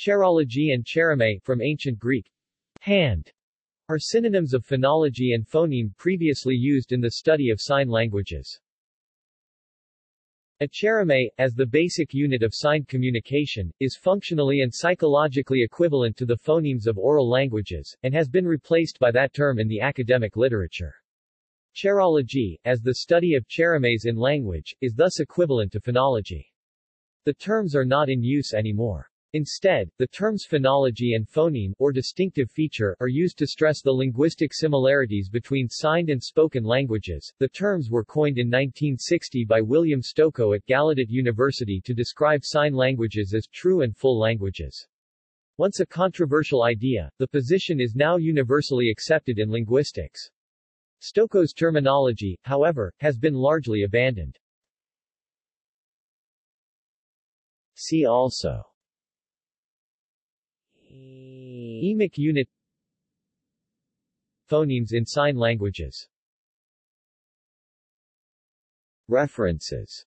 Cherology and chereme from ancient Greek hand are synonyms of phonology and phoneme previously used in the study of sign languages. A chereme, as the basic unit of signed communication, is functionally and psychologically equivalent to the phonemes of oral languages, and has been replaced by that term in the academic literature. Cherology, as the study of cheremes in language, is thus equivalent to phonology. The terms are not in use anymore. Instead, the terms phonology and phoneme, or distinctive feature, are used to stress the linguistic similarities between signed and spoken languages. The terms were coined in 1960 by William Stokoe at Gallaudet University to describe sign languages as true and full languages. Once a controversial idea, the position is now universally accepted in linguistics. Stokoe's terminology, however, has been largely abandoned. See also Emic unit Phonemes in sign languages. References